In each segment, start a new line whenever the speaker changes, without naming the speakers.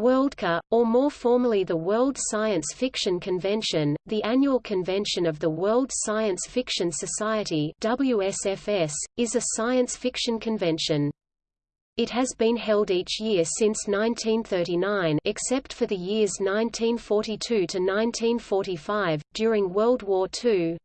Worldcon, or more formally the World Science Fiction Convention, the annual convention of the World Science Fiction Society WSFS, is a science fiction convention. It has been held each year since 1939 except for the years 1942 to 1945, during World War II,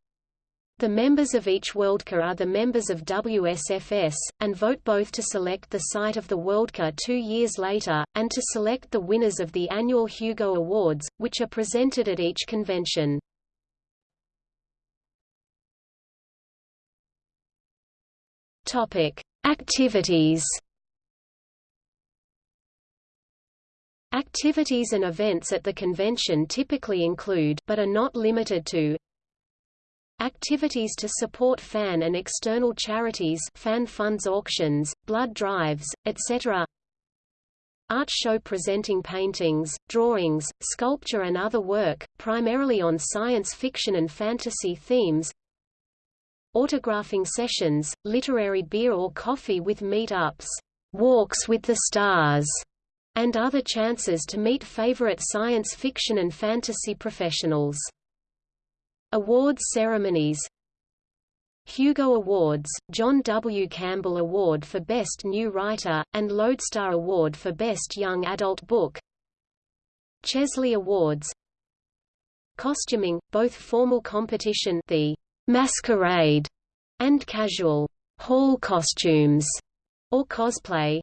the members of each Worldcon are the members of WSFS, and vote both to select the site of the Worldcon two years later, and to select the winners of the annual Hugo Awards, which are presented at each convention. Activities Activities and events at the convention typically include but are not limited to Activities to support fan and external charities fan funds auctions, blood drives, etc. Art show presenting paintings, drawings, sculpture and other work, primarily on science fiction and fantasy themes Autographing sessions, literary beer or coffee with meet-ups, walks with the stars, and other chances to meet favorite science fiction and fantasy professionals. Awards ceremonies Hugo Awards, John W. Campbell Award for Best New Writer, and Lodestar Award for Best Young Adult Book Chesley Awards Costuming, both formal competition the Masquerade and casual hall costumes or cosplay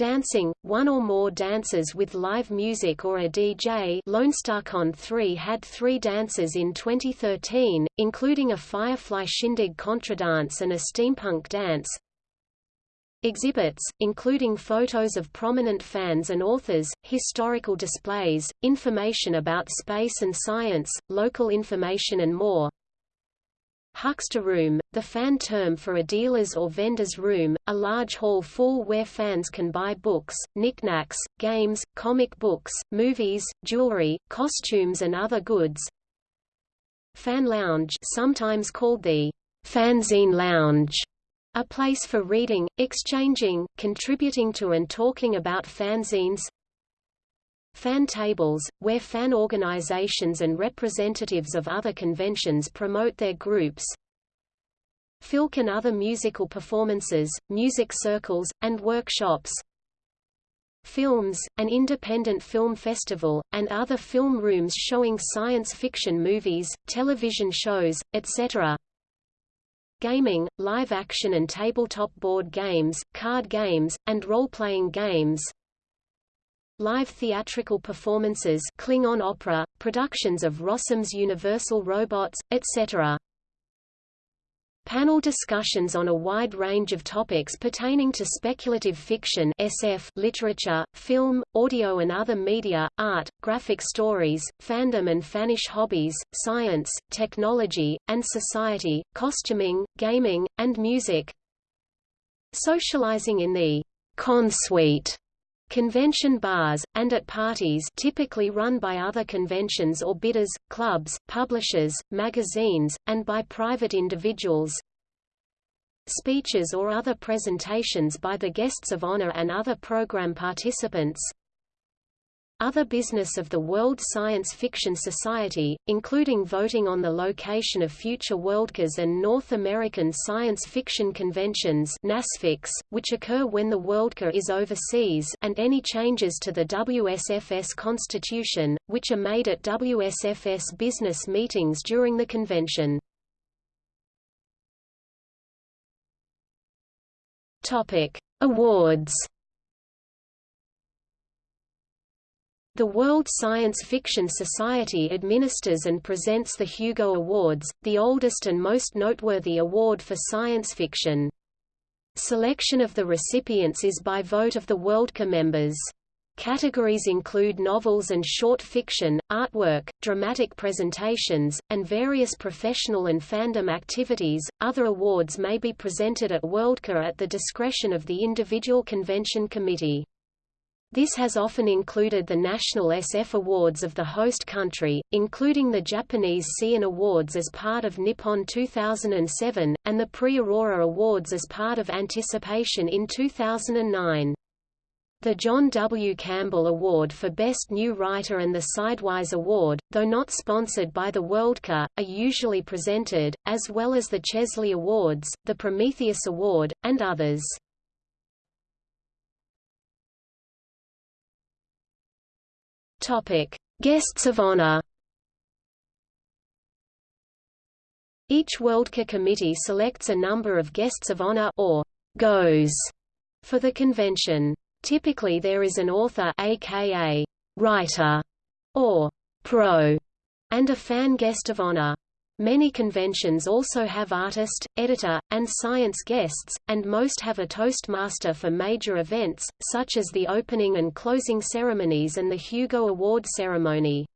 Dancing, one or more dancers with live music or a DJ LoneStarCon 3 had three dances in 2013, including a Firefly Shindig Contradance and a steampunk dance. Exhibits, including photos of prominent fans and authors, historical displays, information about space and science, local information and more. Huckster Room, the fan term for a dealer's or vendor's room, a large hall full where fans can buy books, knickknacks, games, comic books, movies, jewelry, costumes and other goods. Fan Lounge sometimes called the Fanzine Lounge, a place for reading, exchanging, contributing to and talking about fanzines, Fan tables, where fan organizations and representatives of other conventions promote their groups. Filk and other musical performances, music circles, and workshops. Films, an independent film festival, and other film rooms showing science fiction movies, television shows, etc. Gaming, live action and tabletop board games, card games, and role-playing games live theatrical performances Klingon opera, productions of Rossum's Universal Robots, etc. Panel discussions on a wide range of topics pertaining to speculative fiction SF, literature, film, audio and other media, art, graphic stories, fandom and fanish hobbies, science, technology, and society, costuming, gaming, and music. Socializing in the Consuite Convention bars, and at parties typically run by other conventions or bidders, clubs, publishers, magazines, and by private individuals. Speeches or other presentations by the guests of honor and other program participants. Other business of the World Science Fiction Society, including voting on the location of future Worldcons and North American Science Fiction Conventions which occur when the Worldcon is overseas and any changes to the WSFS constitution, which are made at WSFS business meetings during the convention. Awards The World Science Fiction Society administers and presents the Hugo Awards, the oldest and most noteworthy award for science fiction. Selection of the recipients is by vote of the Worldcon members. Categories include novels and short fiction, artwork, dramatic presentations, and various professional and fandom activities. Other awards may be presented at Worldcon at the discretion of the individual convention committee. This has often included the National SF Awards of the host country, including the Japanese Seiun Awards as part of Nippon 2007, and the Prix Aurora Awards as part of Anticipation in 2009. The John W. Campbell Award for Best New Writer and the Sidewise Award, though not sponsored by the Worldcon, are usually presented, as well as the Chesley Awards, the Prometheus Award, and others. Topic: Guests of honor. Each Worldcon committee selects a number of guests of honor or GoHs for the convention. Typically there is an author aka writer or pro and a fan guest of honor. Many conventions also have artist, editor, and science guests, and most have a toastmaster for major events, such as the opening and closing ceremonies and the Hugo Award ceremony.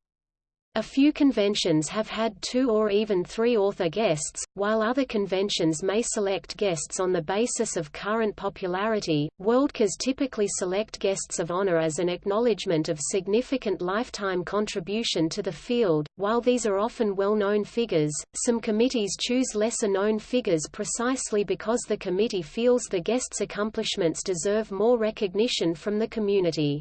A few conventions have had two or even three author guests, while other conventions may select guests on the basis of current popularity. Worldcons typically select guests of honor as an acknowledgement of significant lifetime contribution to the field. While these are often well-known figures, some committees choose lesser-known figures precisely because the committee feels the guest's accomplishments deserve more recognition from the community.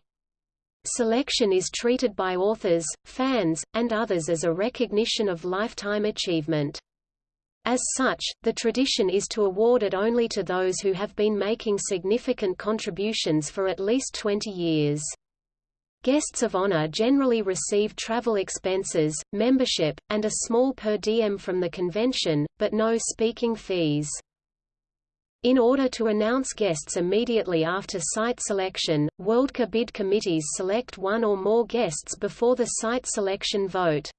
Selection is treated by authors, fans, and others as a recognition of lifetime achievement. As such, the tradition is to award it only to those who have been making significant contributions for at least 20 years. Guests of honor generally receive travel expenses, membership, and a small per diem from the convention, but no speaking fees. In order to announce guests immediately after site selection, Worldcon bid committees select one or more guests before the site selection vote.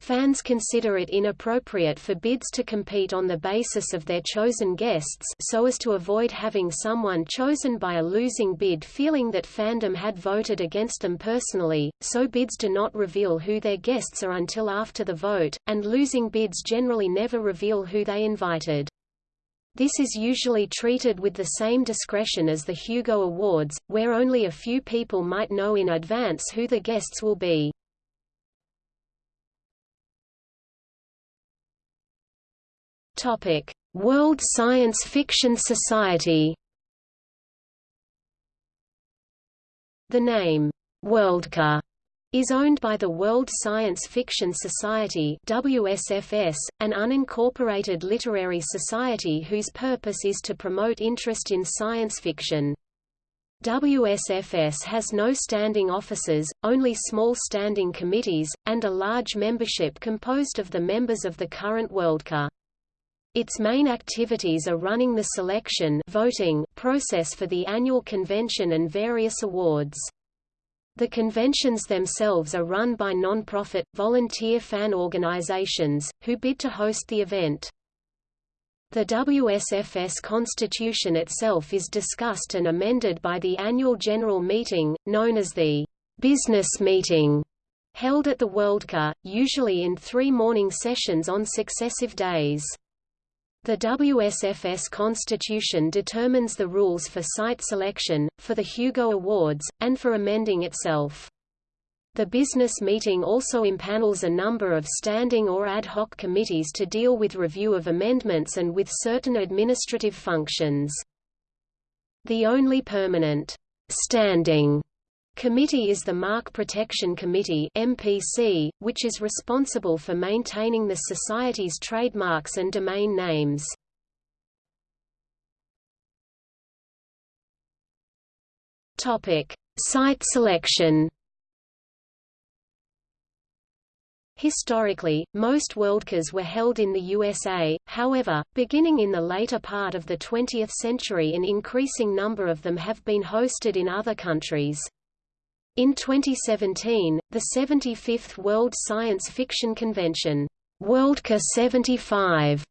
Fans consider it inappropriate for bids to compete on the basis of their chosen guests so as to avoid having someone chosen by a losing bid feeling that fandom had voted against them personally, so bids do not reveal who their guests are until after the vote, and losing bids generally never reveal who they invited. This is usually treated with the same discretion as the Hugo Awards, where only a few people might know in advance who the guests will be. Topic: World Science Fiction Society. The name Worldcon is owned by the World Science Fiction Society WSFS, an unincorporated literary society whose purpose is to promote interest in science fiction. WSFS has no standing offices, only small standing committees, and a large membership composed of the members of the current Worldcon. Its main activities are running the selection voting process for the annual convention and various awards. The conventions themselves are run by non-profit, volunteer fan organizations, who bid to host the event. The WSFS constitution itself is discussed and amended by the annual general meeting, known as the business meeting, held at the Worldcon, usually in three morning sessions on successive days. The WSFS Constitution determines the rules for site selection, for the Hugo Awards, and for amending itself. The business meeting also impanels a number of standing or ad hoc committees to deal with review of amendments and with certain administrative functions. The only permanent standing committee is the Mark Protection Committee MPC, which is responsible for maintaining the Society's trademarks and domain names. Site selection Historically, most Worldcons were held in the USA, however, beginning in the later part of the 20th century an increasing number of them have been hosted in other countries. In 2017, the 75th World Science Fiction Convention, Worldcon 75,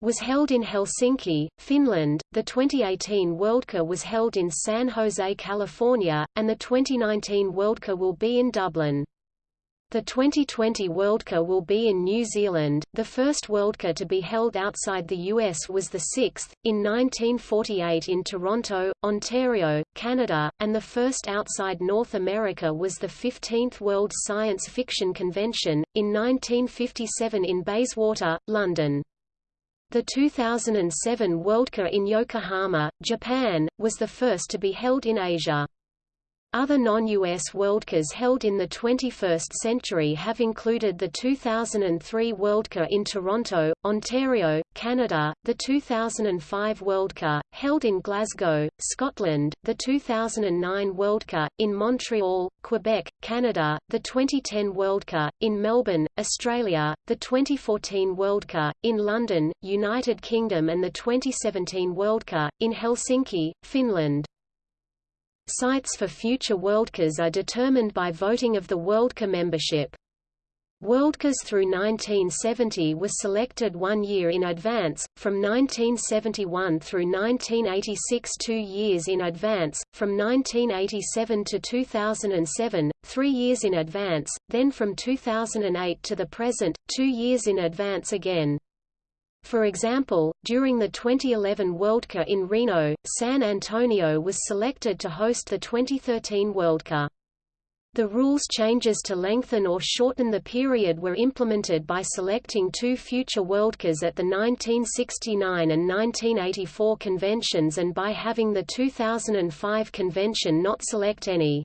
was held in Helsinki, Finland, the 2018 Worldcon was held in San Jose, California, and the 2019 Worldcon will be in Dublin. The 2020 Worldcon will be in New Zealand. The first Worldcon to be held outside the US was the sixth, in 1948 in Toronto, Ontario, Canada, and the first outside North America was the 15th World Science Fiction Convention, in 1957 in Bayswater, London. The 2007 Worldcon in Yokohama, Japan, was the first to be held in Asia. Other non-US Worldcons held in the 21st century have included the 2003 Worldcon in Toronto, Ontario, Canada, the 2005 Worldcon, held in Glasgow, Scotland, the 2009 Worldcon, in Montreal, Quebec, Canada, the 2010 Worldcon, in Melbourne, Australia, the 2014 Worldcon, in London, United Kingdom and the 2017 Worldcon, in Helsinki, Finland. Sites for future Worldcons are determined by voting of the Worldcon membership. Worldcons through 1970 was selected one year in advance, from 1971 through 1986 two years in advance, from 1987 to 2007, three years in advance, then from 2008 to the present, two years in advance again. For example, during the 2011 Worldcon in Reno, San Antonio was selected to host the 2013 Worldcon. The rules changes to lengthen or shorten the period were implemented by selecting two future Worldcons at the 1969 and 1984 conventions and by having the 2005 convention not select any.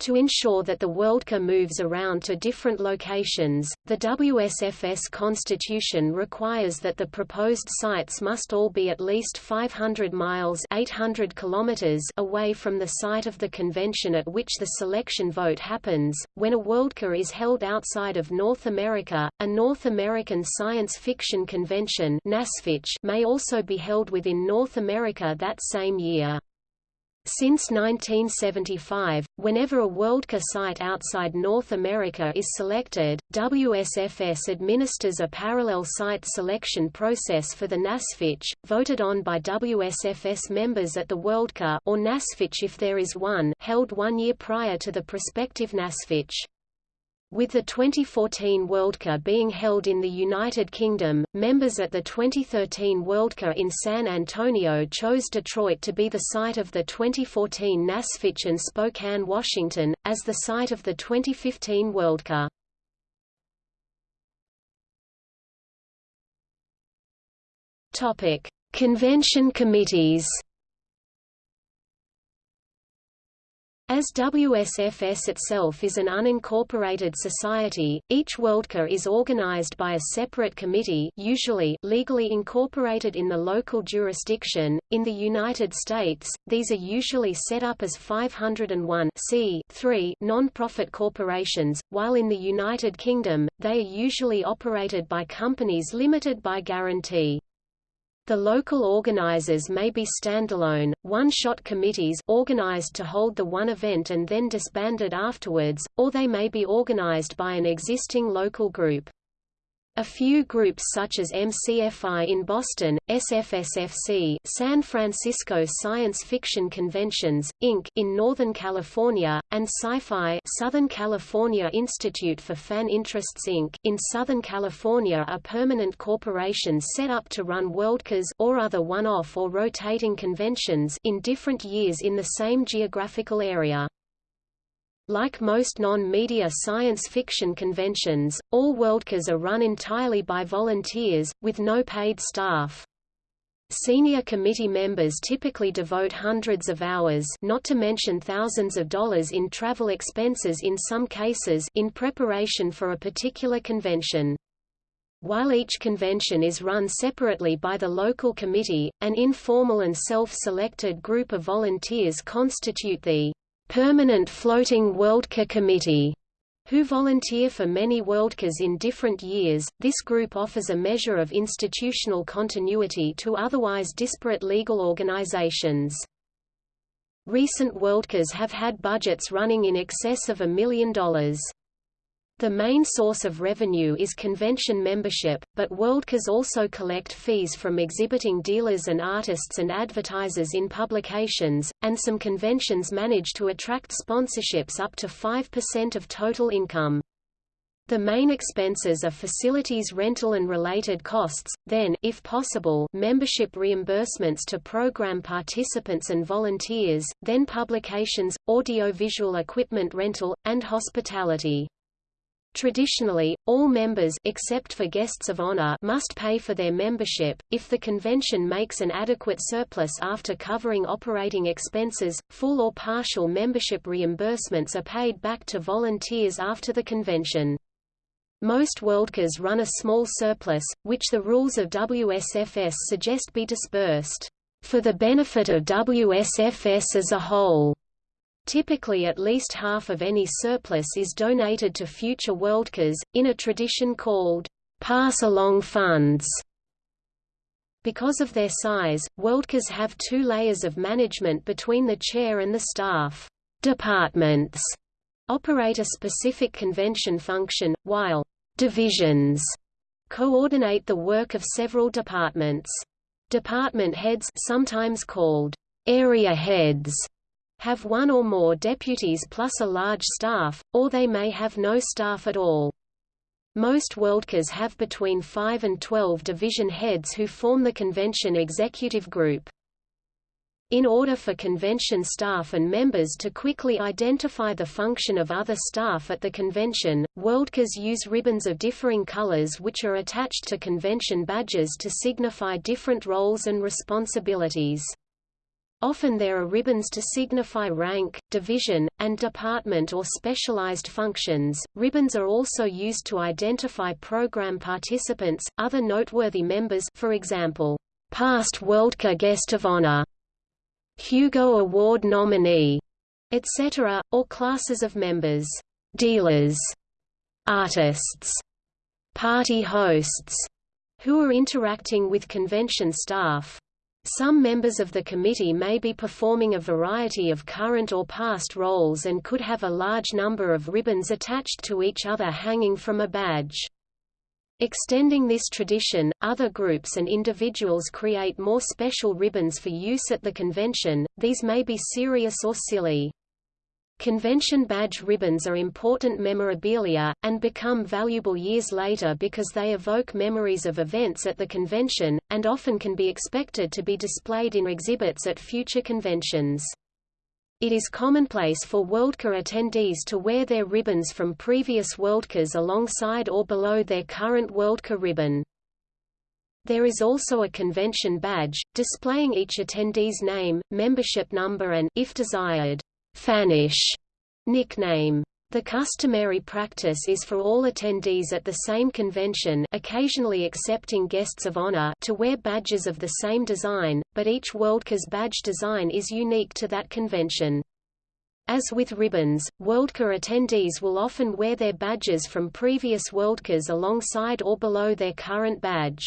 To ensure that the Worldcon moves around to different locations, the WSFS constitution requires that the proposed sites must all be at least 500 miles 800 kilometers away from the site of the convention at which the selection vote happens. When a Worldcon is held outside of North America, a North American Science Fiction Convention may also be held within North America that same year. Since 1975, whenever a Worldcon site outside North America is selected, WSFS administers a parallel site selection process for the NASFIC, voted on by WSFS members at the Worldcon or NASFIC if there is one held one year prior to the prospective NASFIC. With the 2014 Worldcon being held in the United Kingdom, members at the 2013 Worldcon in San Antonio chose Detroit to be the site of the 2014 NASFIC and Spokane, Washington, as the site of the 2015 Worldcon. Convention committees As WSFS itself is an unincorporated society, each Worldcon is organized by a separate committee usually legally incorporated in the local jurisdiction. In the United States, these are usually set up as 501 non-profit corporations, while in the United Kingdom, they are usually operated by companies limited by guarantee. The local organizers may be standalone, one-shot committees organized to hold the one event and then disbanded afterwards, or they may be organized by an existing local group. A few groups such as MCFI in Boston, SFSFC San Francisco Science Fiction Conventions, Inc. in Northern California, and SCIFI Southern California Institute for Fan Interests Inc. in Southern California are permanent corporations set up to run Worldcons or other one-off or rotating conventions in different years in the same geographical area. Like most non-media science fiction conventions, all Worldcons are run entirely by volunteers, with no paid staff. Senior committee members typically devote hundreds of hours not to mention thousands of dollars in travel expenses in some cases in preparation for a particular convention. While each convention is run separately by the local committee, an informal and self-selected group of volunteers constitute the Permanent Floating Worldcon Committee, who volunteer for many Worldcons in different years. This group offers a measure of institutional continuity to otherwise disparate legal organizations. Recent Worldcons have had budgets running in excess of a million dollars. The main source of revenue is convention membership, but Worldcons also collect fees from exhibiting dealers and artists and advertisers in publications, and some conventions manage to attract sponsorships up to 5% of total income. The main expenses are facilities rental and related costs, then if possible, membership reimbursements to program participants and volunteers, then publications, audiovisual equipment rental, and hospitality. Traditionally, all members except for guests of honor must pay for their membership. If the convention makes an adequate surplus after covering operating expenses, full or partial membership reimbursements are paid back to volunteers after the convention. Most Worldcons run a small surplus, which the rules of WSFS suggest be dispersed for the benefit of WSFS as a whole. Typically at least half of any surplus is donated to future Worldcons, in a tradition called pass-along funds. Because of their size, Worldcons have two layers of management between the chair and the staff. Departments operate a specific convention function, while divisions coordinate the work of several departments. Department heads sometimes called area heads have one or more deputies plus a large staff, or they may have no staff at all. Most Worldcons have between 5 and 12 division heads who form the convention executive group. In order for convention staff and members to quickly identify the function of other staff at the convention, Worldcons use ribbons of differing colors which are attached to convention badges to signify different roles and responsibilities. Often there are ribbons to signify rank, division, and department or specialized functions. Ribbons are also used to identify program participants, other noteworthy members for example, past Worldcon Guest of Honor, Hugo Award nominee, etc., or classes of members, dealers, artists, party hosts, who are interacting with convention staff, some members of the committee may be performing a variety of current or past roles and could have a large number of ribbons attached to each other hanging from a badge. Extending this tradition, other groups and individuals create more special ribbons for use at the convention, these may be serious or silly. Convention badge ribbons are important memorabilia, and become valuable years later because they evoke memories of events at the convention, and often can be expected to be displayed in exhibits at future conventions. It is commonplace for Worldcon attendees to wear their ribbons from previous Worldcons alongside or below their current Worldcon ribbon. There is also a convention badge, displaying each attendee's name, membership number and if desired, Fanish nickname. The customary practice is for all attendees at the same convention occasionally accepting guests of honor to wear badges of the same design, but each Worldcons badge design is unique to that convention. As with ribbons, Worldcon attendees will often wear their badges from previous Worldcons alongside or below their current badge.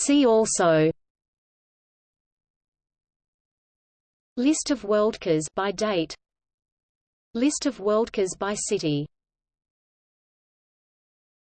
See also List of Worldcons by date List of Worldcons by city